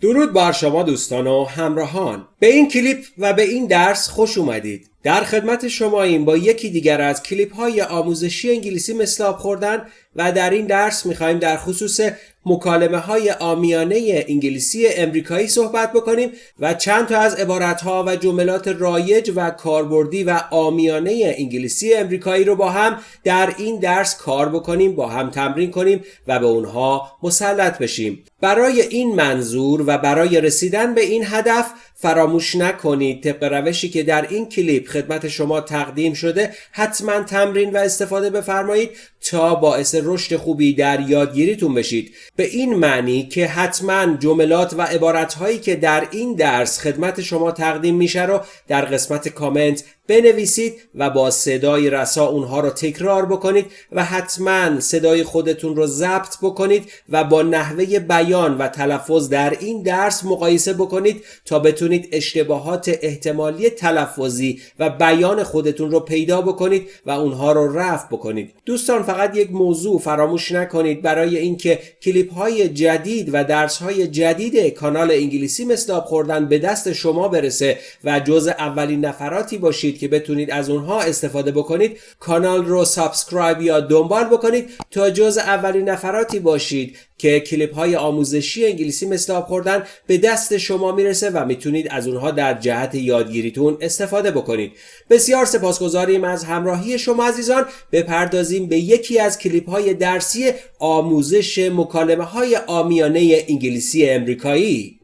درود بر شما دوستان و همراهان. به این کلیپ و به این درس خوش اومدید. در خدمت شما این با یکی دیگر از کلیپ های آموزشی انگلیسی مثل آب خوردن و در این درس می‌خوایم در خصوص مکالمه های آمیانه انگلیسی امریکایی صحبت بکنیم و چند تا از عبارت ها و جملات رایج و کاربردی و آمیانه انگلیسی امریکایی رو با هم در این درس کار بکنیم با هم تمرین کنیم و به اونها مسلط بشیم. برای این منظور و برای رسیدن به این هدف فراموش نکنید. طبق روشی که در این کلیپ خدمت شما تقدیم شده حتما تمرین و استفاده بفرمایید تا باعث رشد خوبی در یادگیریتون بشید. به این معنی که حتما جملات و عبارتهایی که در این درس خدمت شما تقدیم میشه رو در قسمت کامنت بنویسید و با صدای رسا اونها رو تکرار بکنید و حتما صدای خودتون رو ضبط بکنید و با نحوه بیان و تلفظ در این درس مقایسه بکنید تا بتونید اشتباهات احتمالی تلفظی و بیان خودتون رو پیدا بکنید و اونها رو رفع بکنید. دوستان فقط یک موضوع فراموش نکنید. برای اینکه کلیپ های جدید و درس های جدید کانال انگلیسی مثل خوردن به دست شما برسه و جز اولین نفراتی باشید که بتونید از اونها استفاده بکنید کانال رو سابسکرایب یا دنبال بکنید تا جز اولین نفراتی باشید که کلیپ های آموزشی انگلیسی مثل آب خوردن به دست شما می‌رسه و می‌تونید از اونها در جهت یادگیریتون استفاده بکنید. بسیار سپاسگزاریم از همراهی شما عزیزان. بپردازیم به یکی از کلیپ های درسی آموزش مکالمه های آمیانه انگلیسی امریکایی.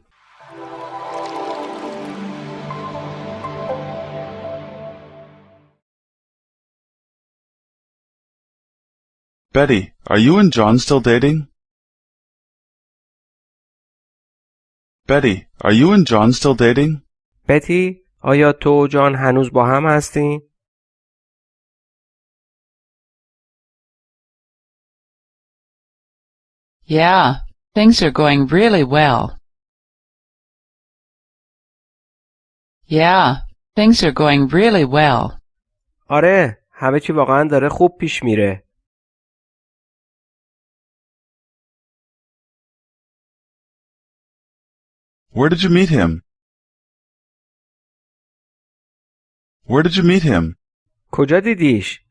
Betty, are you and John still dating? Betty, are you and John still dating? بتی آیا تو و جان هنوز با هم هستین؟ Yeah, things are going really well. Yeah, things are going really well. آره همه چی واقعا داره خوب پیش میره. Where did you meet him? Where did you meet him? کجا دیدیش؟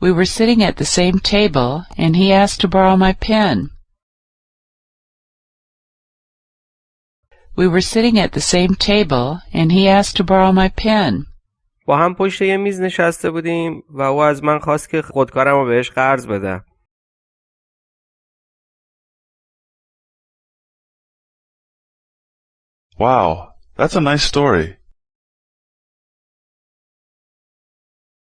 We were sitting at the same table and he asked to borrow my pen. We were sitting at the same table and he asked to borrow my pen. با هم پشت یه میز نشسته بودیم و او از من خواست که خودکارم رو بهش قرض بدم. Wow, that's a nice story.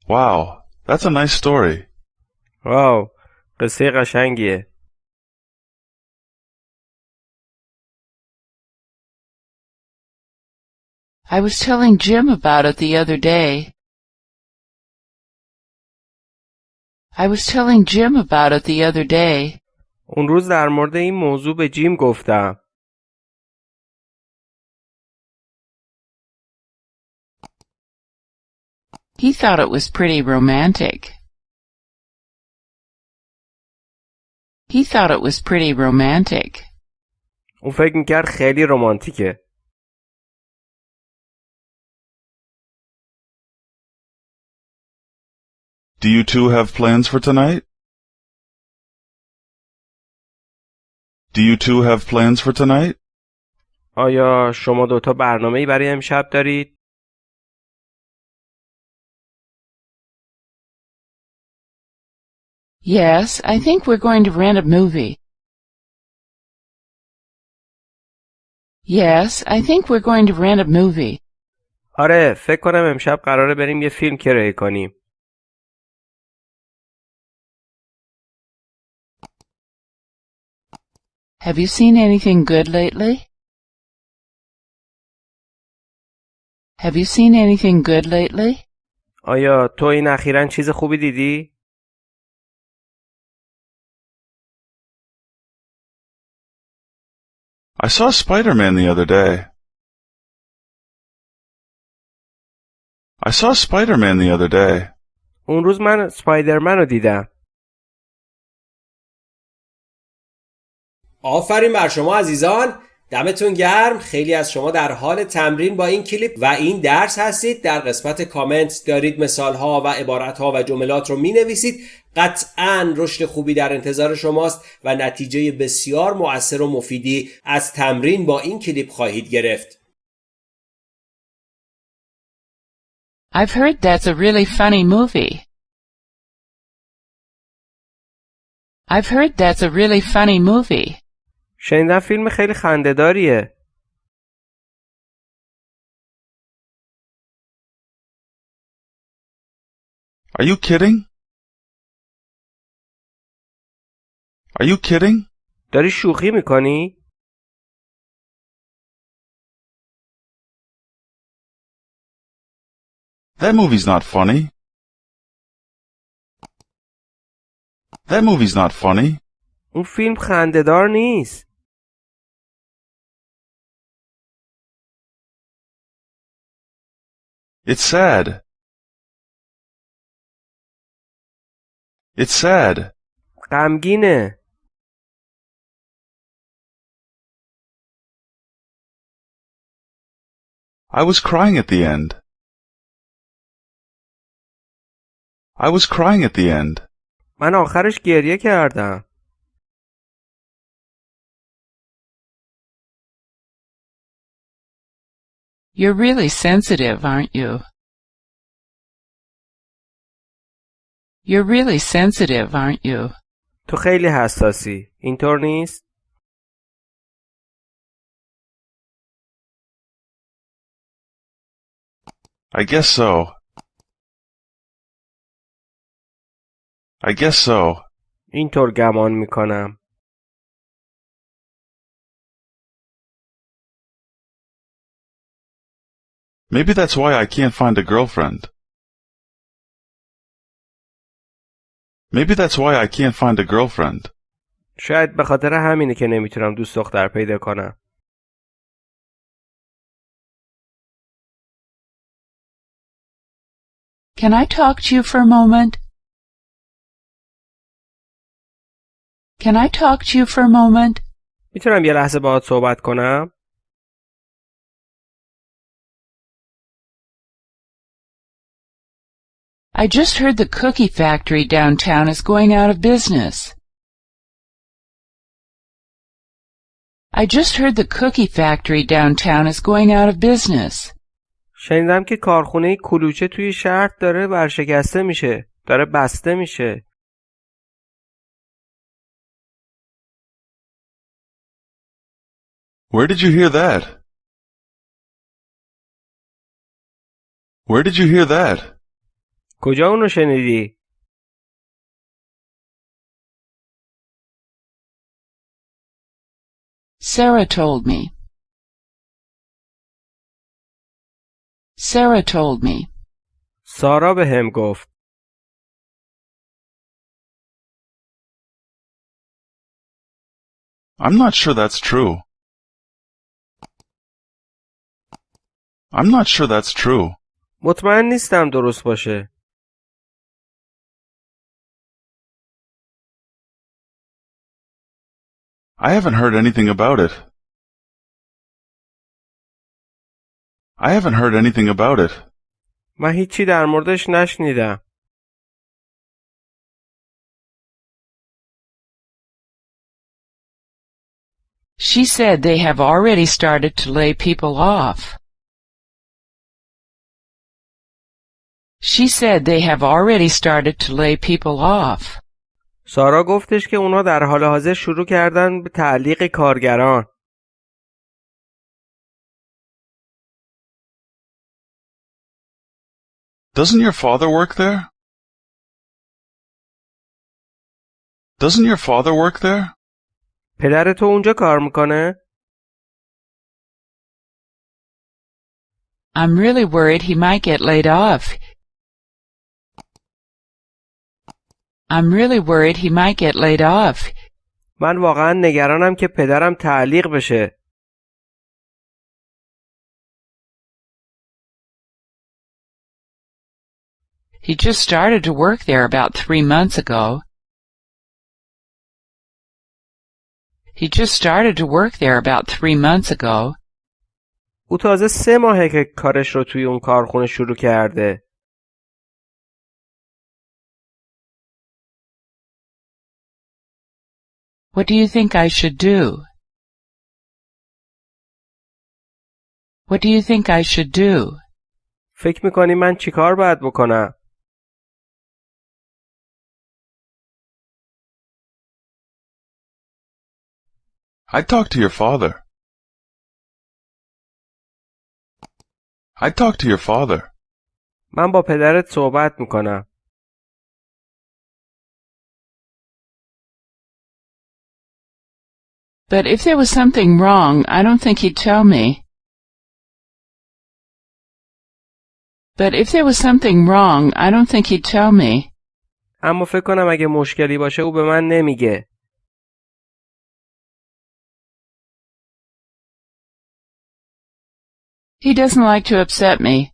Wow, that's a nice story. واو قصه قشنگیه. I was telling Jim about it the other day. I was telling Jim about it the other day. اون روز در مورد این موضوع به جیم گفتم. He thought it was pretty romantic. He thought it was pretty romantic. اون فکر میکرد خیلی رمانتیکه. Do you two have plans for tonight? Do you two have plans for tonight? آیا شما دوتا برنامه برای امشب دارید؟ Yes, I think we're going to rent a movie. Yes, I think we're going to rent a movie. آره فکر کنم امشب قراره بریم یه فیلم کرایه کنیم. Have you seen anything good lately? Have you seen anything good lately? آیا تو این اخیرا چیز خوبی دیدی؟ I saw Spider-Man the other day. I saw Spider-Man the other day. اون روز من سپایدرمن رو دیدم. آفرین بر شما عزیزان دمتون گرم خیلی از شما در حال تمرین با این کلیپ و این درس هستید در قسمت کامنت دارید مثال ها و عبارت ها و جملات رو می نویسید قطعا رشد خوبی در انتظار شماست و نتیجه بسیار مؤثر و مفیدی از تمرین با این کلیپ خواهید گرفت I've heard that's a really funny movie. I've heard that's a really funny movie. شنیدم فیلم خیلی خندهداریه Are you kidding? Are you kidding? داری شوخی می‌کنی؟ That movie's not funny. That movie's not funny. اون فیلم خندهدار نیست It's sad. It's sad. غمگینه I was crying at the end. I was crying at the end. من آخرش گریه کردم You're really sensitive, aren't you? You're really sensitive, aren't you? تو خیلی حساسی اینطور نیست؟ I guess so. I guess so. اینطور گمان می‌کنم Maybe that's why I can't find a girlfriend. Maybe that's why I can't find a girlfriend. شاید به خاطر همینه که نمی‌تونم دوست دختر پیدا کنم Can I talk to you for a moment? Can I talk to you for a moment? میتونم یه لحظه باهات صحبت کنم؟ I just heard the cookie factory downtown is going out of business. I just heard the cookie factory downtown is going out of business. شنیدم که کارخونه کلوچه توی شهر داره ورشکسته میشه داره بسته میشه Where did you hear that? Where did you hear that? کجا اونو شنیدی؟ Sarah told me. Sarah told me. سارا به هم گفت I'm not sure that's true. I'm not sure that's true. مطمئن نیستم درست باشه I haven't heard anything about it. I haven't heard anything about it. من هیچی در موردش نشنیدم She said they have already started to lay people off. She said they have already started to lay people off. سارا گفتش که اونا در حال حاضر شروع کردن به تعلیق کارگران Doesn't your father work there? Doesn't your father work there? پدر تو اونجا کار میکنه؟ I'm really worried he might get laid off. I'm really worried he might get laid off. من واقعا نگرانم که پدرم تعلیق بشه He just started to work there about three months ago. He just started to work there about three months ago. او تازه سه ماهه که کارش رو توی اون کارخونه شروع کرده. What do you think I should do? What do you think I should do? فکر میکنی من چیکار باید بکنم؟ I'd talk to your father. I'd talk to your father. من با پدرت صحبت میکنم. But if there was something wrong, I don't think he'd tell me. But if there was something wrong, I don't think he'd tell me. اما فکر کنم اگه مشکلی باشه او به من نمیگه. He doesn't like to upset me.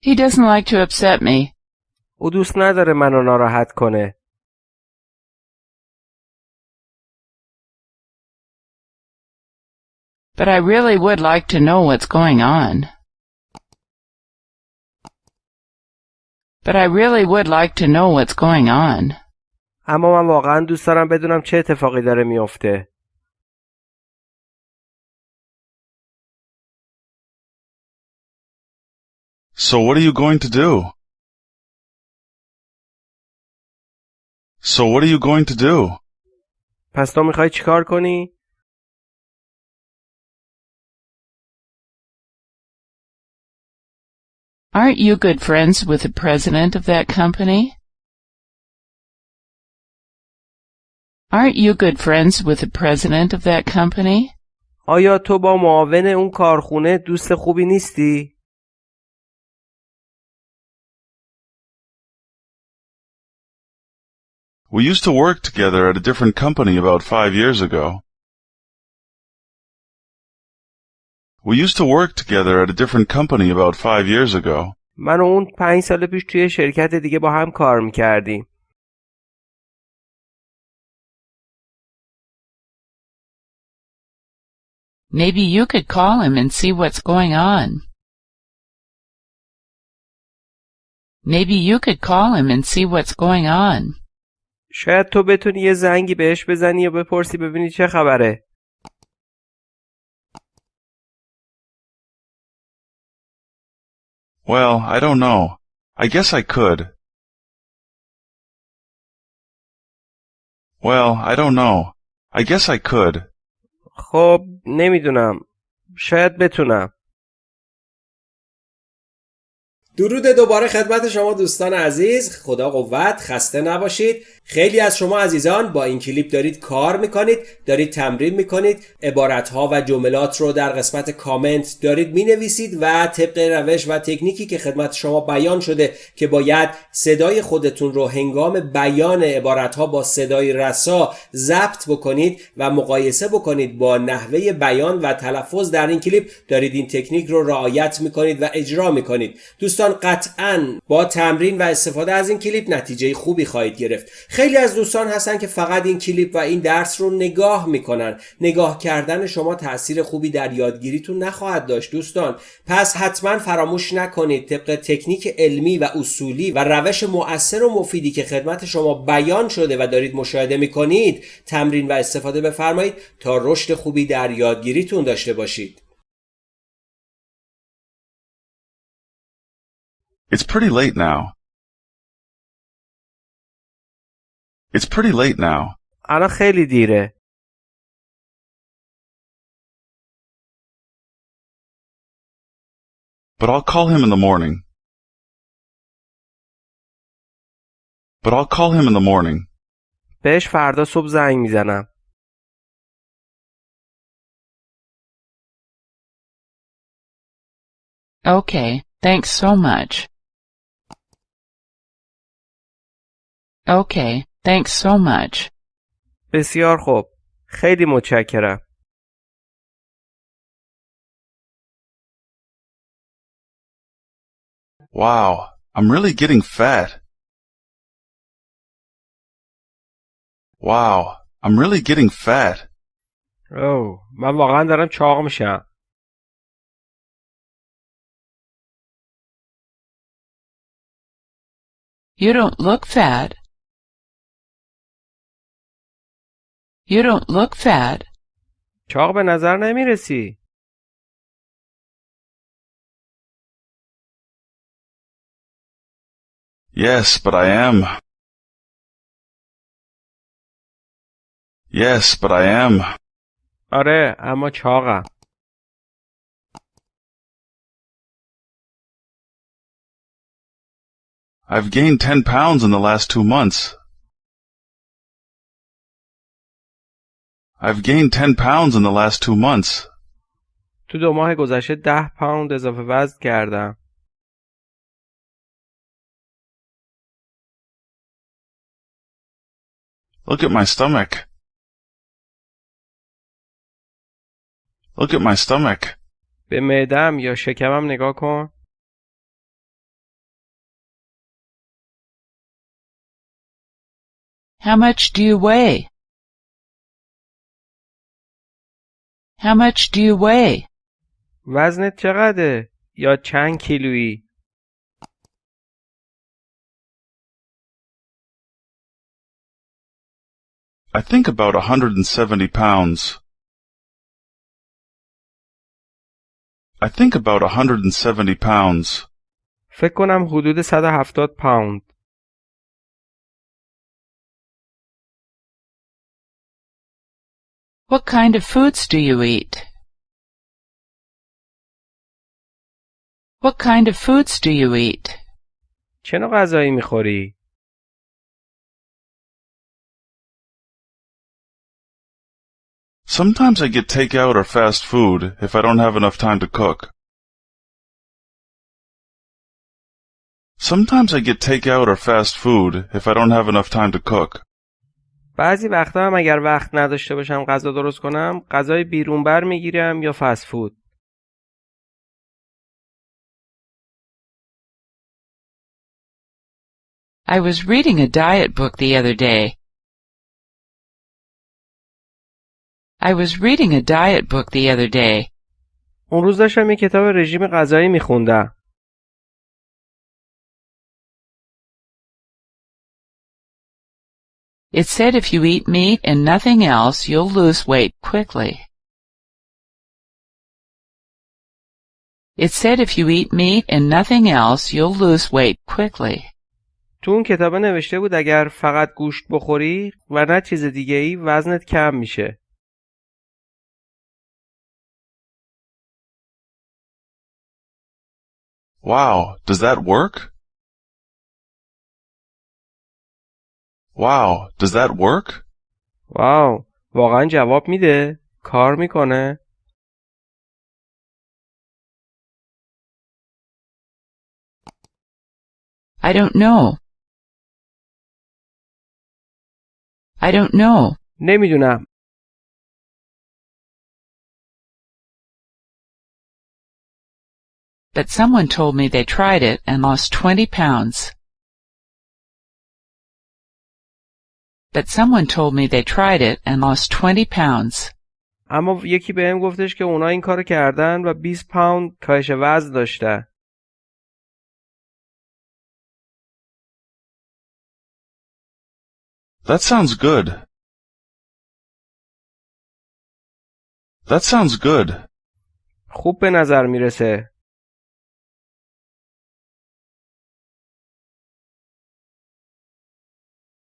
He doesn't like to upset me. او دوست نداره منو ناراحت کنه. But I really would like to know what's going on. But I really would like to know what's going on. اما من واقعا دوست دارم بدونم چه اتفاقی داره میافته. So what are you going to do? So what are you going to do? پس تو میخوای چیکار کنی؟ Aren't you good friends with the president of that company? Aren't you good friends with the president of that company? آیا تو با معاون اون کارخونه دوست خوبی نیستی؟ We used to work together at a different company about five years ago. We used to work together at a different company about five years ago. من و اون پنج سال پیش توی شرکت دیگه با هم کار میکردیم. Maybe you could call him and see what's going on. Maybe you could call him and see what's going on. شاید تو بتونی یه زنگی بهش بزنی و بپرسی ببینی چه خبره. Well, I don't know. I guess I could. Well, I don't know. I guess I could. خب نمی‌دونم. شاید بتونم. درود دوباره خدمت شما دوستان عزیز خدا قوت خسته نباشید خیلی از شما عزیزان با این کلیپ دارید کار می‌کنید دارید تمرین می‌کنید عبارتها و جملات رو در قسمت کامنت دارید می‌نویسید و طبق روش و تکنیکی که خدمت شما بیان شده که باید صدای خودتون رو هنگام بیان عبارتها با صدای رسا ضبط بکنید و مقایسه بکنید با نحوه بیان و تلفظ در این کلیپ دارید این تکنیک رو رعایت می‌کنید و اجرا می‌کنید. دوستان قطعا با تمرین و استفاده از این کلیپ نتیجه خوبی خواهید گرفت. خیلی از دوستان هستن که فقط این کلیپ و این درس رو نگاه می‌کنن. نگاه کردن شما تاثیر خوبی در یادگیریتون نخواهد داشت دوستان. پس حتما فراموش نکنید طبق تکنیک علمی و اصولی و روش مؤثر و مفیدی که خدمت شما بیان شده و دارید مشاهده می‌کنید تمرین و استفاده بفرمایید تا رشد خوبی در یادگیریتون داشته باشید. It's pretty late now. It's pretty late now. الان خیلی دیره. But I'll call him in the morning. But I'll call him in the morning. بهش فردا صبح زنگ میزنم. Okay, thanks so much. Okay, thanks so much. بسیار خوب. خیلی متشکرم. Wow, I'm really getting fat. Wow, I'm really getting fat. اوه من واقعا دارم چاق میشم You don't look fat. You don't look fat. چاق به نظر نمیرسی Yes, but I am. Yes, but I am. آره اما چاقم I've gained 10 pounds in the last two months. I've gained 10 pounds in the last two months. تو دو ماه گذشته ده پوند اضافه وزن کردم Look at my stomach. Look at my stomach. به معدم یا شکمم نگاه کن How much do you weigh? How much do you weigh? وزنت چقدره یا چند کیلویی I think about a 170 pounds. I think about a 170 pounds. فکر کنم حدود 170 پوند What kind of foods do you eat? What kind of foods do you eat? چه نوع غذایی میخوری؟ Sometimes I get takeout or fast food if I don't have enough time to cook. Sometimes I get takeout or fast food if I don't have enough time to cook. بعضی وقتا هم اگر وقت نداشته باشم غذا درست کنم غذای بیرون بر می‌گیرم یا فست فود I was reading a diet book the other day. I was reading a diet book the other day. اون روز داشتم یه کتاب رژیم غذایی میخوندم It said if you eat meat and nothing else, you'll lose weight quickly. It said if you eat meat and nothing else, you'll lose weight quickly. تو اون کتابه نوشته بود اگر فقط گوشت بخوری و نه چیز دیگه ای وزنت کم میشه Wow, does that work? Wow, does that work? Wow, واقعا جواب میده؟ کار میکنه؟ I don't know. I don't know. نمیدونم. But someone told me they tried it and lost 20 pounds. But someone told me they tried it and lost 20 pounds. اما یکی بهم گفتش که اونا این کارو کردن و 20 پوند کاهش وزن داشتن That sounds good. That sounds good. خوب به نظر می‌رسه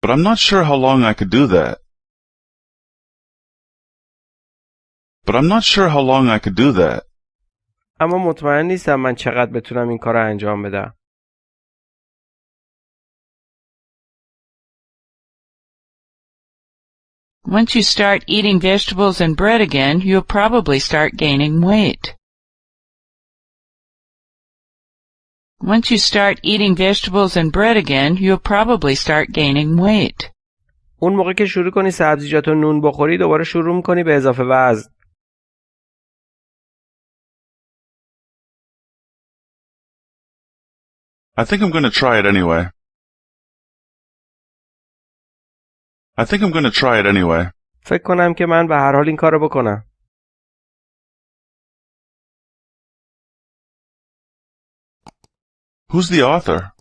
But I'm not sure how long I could do that. But I'm not sure how long I could do that. اما مطمئن نیستم من چقدر بتونم این کار رو انجام بدم Once you start eating vegetables and bread again, you'll probably start gaining weight. Once you start eating vegetables and bread again, you'll probably start gaining weight. اون موقع که شروع کنی سبزیجات و نون بخوری دوباره شروع میکنی به اضافه وزن I think I'm going to try it anyway. I think I'm going to try it anyway. فکر کنم که من به هر حال این کارو بکنم. Who's the author?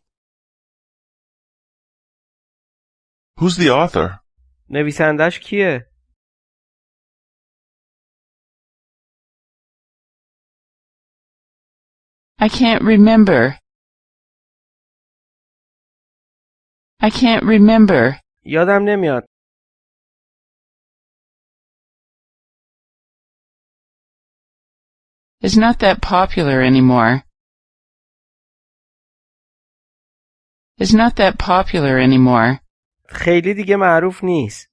Who's the author? نویسندش کیه؟ I can't remember. I can't remember. یادم نمیاد. It's not that popular anymore. It's not that popular anymore. خیلی دیگه معروف نیست.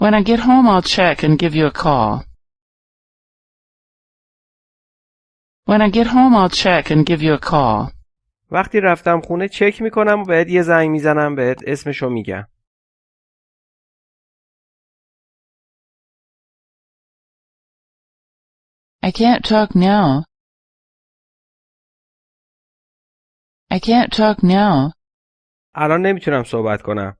When I get home, I'll check and give you a call. When I get home, I'll check and give you a call. وقتی رفتم خونه چک می‌کنم و بهت یه زنگ می‌زنم بهت اسمشو میگم. I can't talk now. I can't talk now. الان نمیتونم صحبت کنم.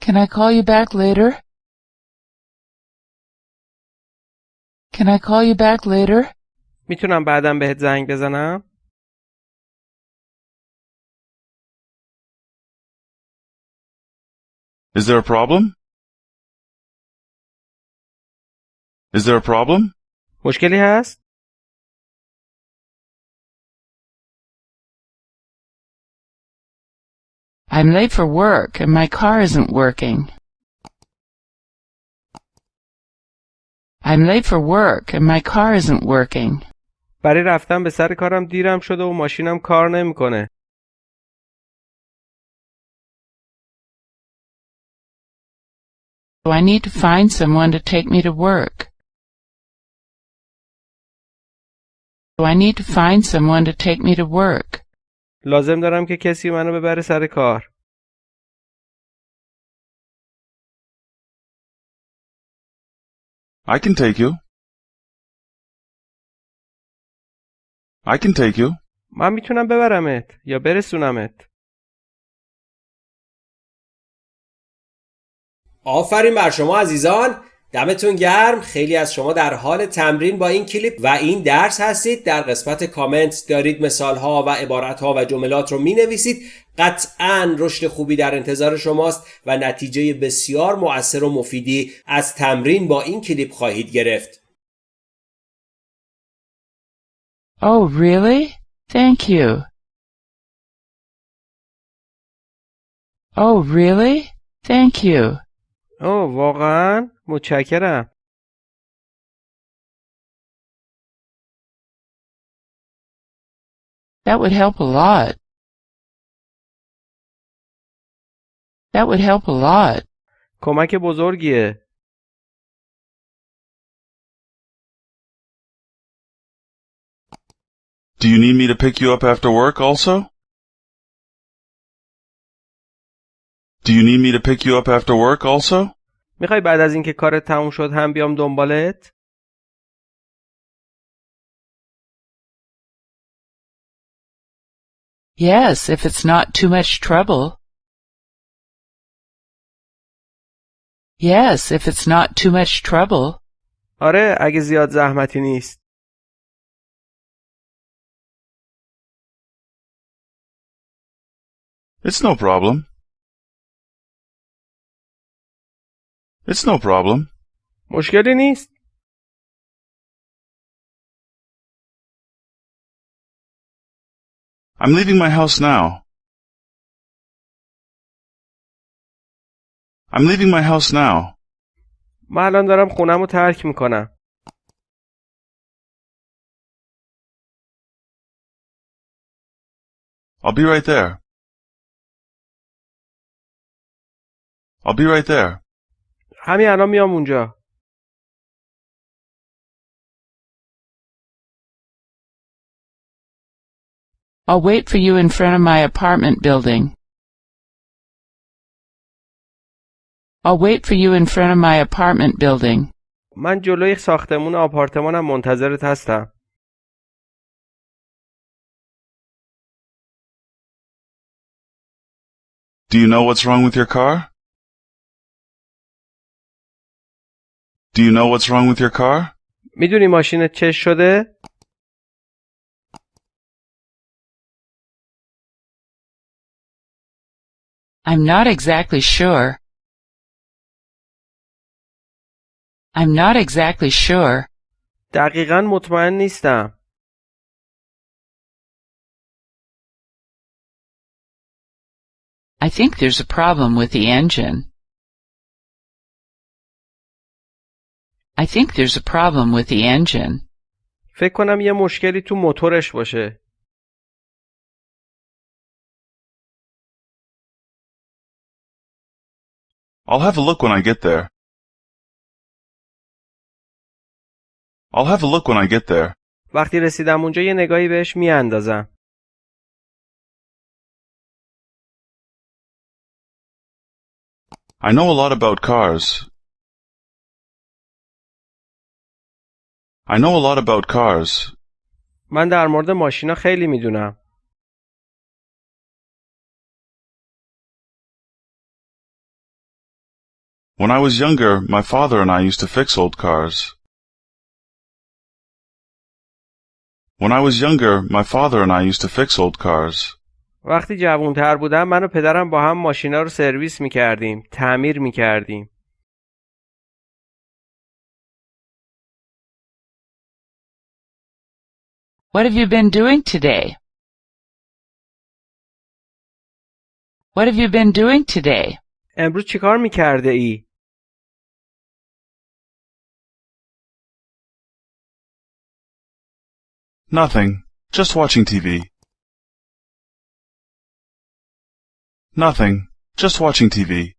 Can I call you back later? Can I call you back later? میتونم بعدم بهت زنگ بزنم؟ Is there a problem? Is there a problem? مشکلی هست؟ I'm late for work and my car isn't working. I'm late for work and my car isn't working. برای رفتن به سر کارم دیرم شده و ماشینم کار نمیکنه. So I need to find someone to take me to work. So I need to find someone to take me to work. لازم دارم که کسی منو ببره سر کار. I can take you. I can take you. من میتونم ببرمت یا برسونمت. آفرین بر شما عزیزان دمتون گرم خیلی از شما در حال تمرین با این کلیپ و این درس هستید در قسمت کامنت دارید مثال ها و عبارت ها و جملات رو می نویسید قطعا رشد خوبی در انتظار شماست و نتیجه بسیار مؤثر و مفیدی از تمرین با این کلیپ خواهید گرفت Oh, really? Thank you. Oh, really? Thank you. اوه واقعا متشکرم. That would help a lot. That would help a lot. کمک بزرگیه. Do you need me to pick you up after work also? Do you need me to pick you up after work also? میخوای بعد از اینکه کارت تموم شد هم بیام دنبالت؟ Yes, if it's not too much trouble. Yes, if it's not too much trouble. آره اگه زیاد زحمتی نیست. It's no problem. It's no problem. مشکلی نیست. I'm leaving my house now. I'm leaving my house now. من الان دارم خونم رو ترک میکنم. I'll be right there. I'll be right there. همین الان میام اونجا. I'll wait for you in front of my apartment building. I'll wait for you in front of my apartment building. من جلوی ساختمون آپارتمانم منتظرت هستم. Do you know what's wrong with your car? Do you know what's wrong with your car? میدونی ماشینت چش شده؟ I'm not exactly sure. I'm not exactly sure. دقیقا مطمئن نیستم. I think there's a problem with the engine. I think there's a problem with the engine. فکر کنم یه مشکلی تو موتورش باشه. I'll have a look when I get there. I'll have a look when I get there. وقتی رسیدم اونجا یه نگاهی بهش میاندازم. I know a lot about cars. I know a lot about cars. من در مورد ماشینا خیلی میدونم. When I was younger, my father and I used to fix old cars. When I was younger, my father and I used to fix old cars. وقتی جوانتر بودم من و پدرم با هم ماشینا رو سرویس میکردیم. تعمیر میکردیم. What have you been doing today? What have you been doing today? امروز چیکار میکرده ای؟ Nothing. Just watching TV. Nothing. Just watching TV.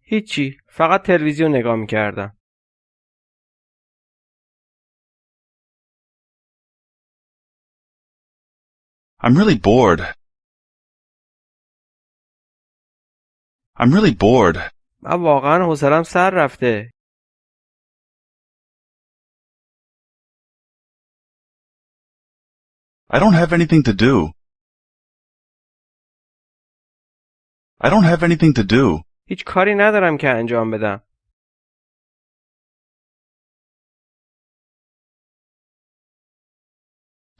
هیچی. فقط تلویزیون نگاه میکردم. I'm really bored. I'm really bored. من واقعا حوصلم سر رفته. I don't have anything to do. I don't have anything to do. هیچ کاری ندارم که انجام بدم.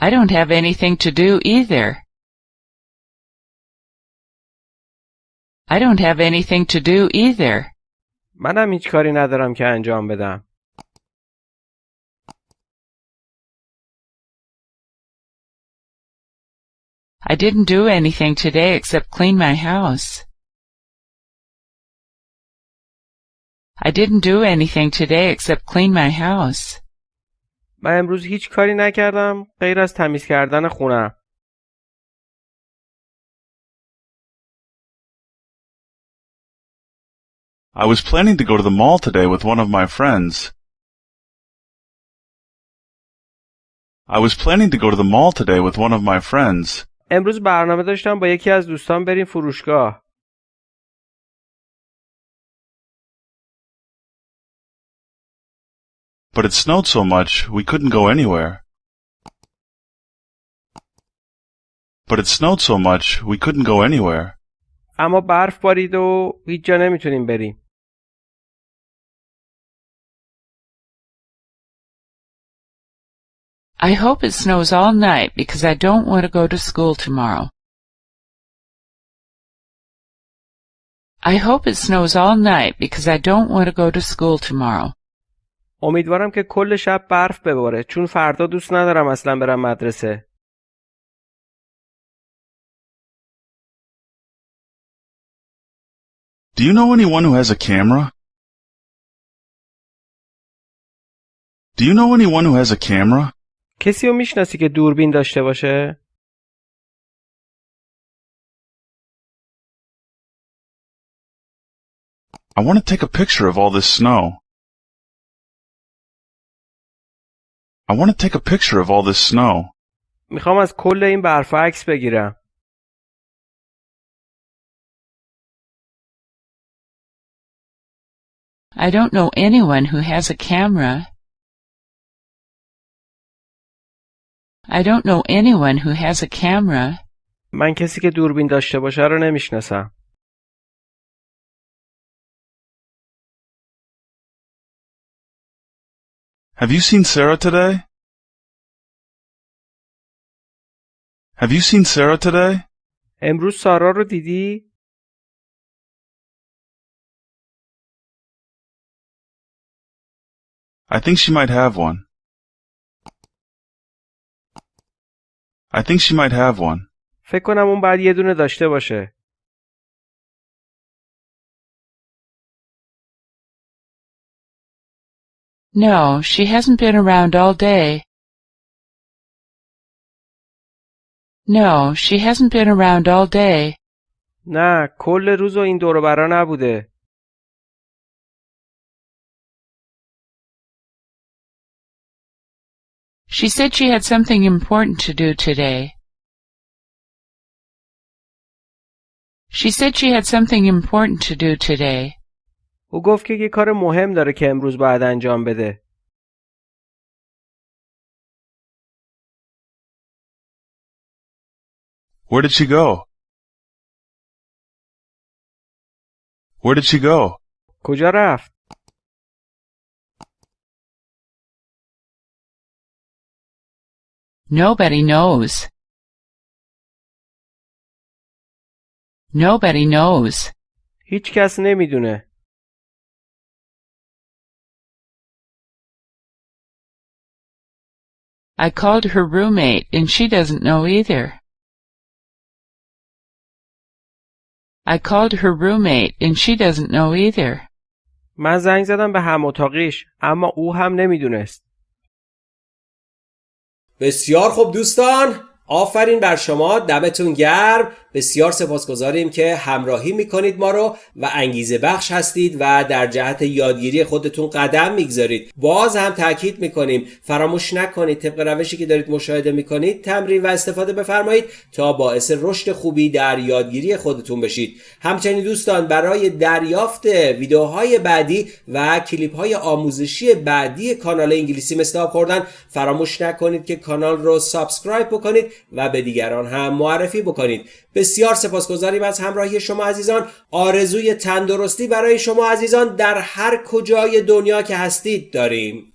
I don't have anything to do either. I don't have anything to do either. منم هیچ کاری ندارم که انجام بدم. I didn't do anything today except clean my house. I didn't do anything today except clean my house. من امروز هیچ کاری نکردم غیر از تمیز کردن خونم. I was planning to go to the mall today with one of my friends. I was planning to go to the mall today with one of my friends. امروز برنامه داشتم با یکی از دوستان بریم فروشگاه. But it snowed so much we couldn't go anywhere. But it snowed so much we couldn't go anywhere. اما برف بارید و هیچ جا نمیتونیم بریم. I hope it snows all night because I don't want to go to school tomorrow. I hope it snows all night because I don't want to go to school tomorrow. امیدوارم که کل شب برف بباره چون فردا دوست ندارم اصلا برم مدرسه. Do you know anyone who has a camera? Do you know anyone who has a camera? کسی رو می‌شناسی که دوربین داشته باشه؟ I want to take a picture of all this snow. I want to take a picture of all this snow. میخوام از کل این برفا عکس بگیرم. I don't know anyone who has a camera. I don't know anyone who has a camera. من کسی که دوربین داشته باشه رو نمیشناسم. Have you seen Sarah today? Have you seen Sarah today? امروز سارا رو دیدی؟ I think she might have one. I think she might have one. فکر کنم اون بعد یه دونه داشته باشه. No, she hasn't been around all day. No, she hasn't been around all day. نه کل روز و این دور و برا نبوده. She said she had something important to do today. She said she had something important to do today. او گفت که یه کار مهم داره که امروز باید انجام بده. Where did she go? Where did she go? کجا رفت؟ Nobody knows. Nobody knows. هیچ کس نمی‌دونه. I called her roommate and she doesn't know either. I called her roommate and she doesn't know either. من زنگ زدم به هم اتاقیش اما او هم نمیدونست. بسیار خوب دوستان آفرین بر شما دمتون گرم. بسیار سپاسگزاریم که همراهی می‌کنید ما رو و انگیزه بخش هستید و در جهت یادگیری خودتون قدم می‌گذارید. باز هم تاکید می‌کنیم فراموش نکنید طبق روشی که دارید مشاهده می‌کنید تمرین و استفاده بفرمایید تا باعث رشد خوبی در یادگیری خودتون بشید. همچنین دوستان برای دریافت ویدیوهای بعدی و کلیپ های آموزشی بعدی کانال انگلیسی مثل خوردن فراموش نکنید که کانال رو سابسکرایب بکنید. و به دیگران هم معرفی بکنید. بسیار سپاسگزاریم از همراهی شما عزیزان. آرزوی تندرستی برای شما عزیزان در هر کجای دنیا که هستید داریم.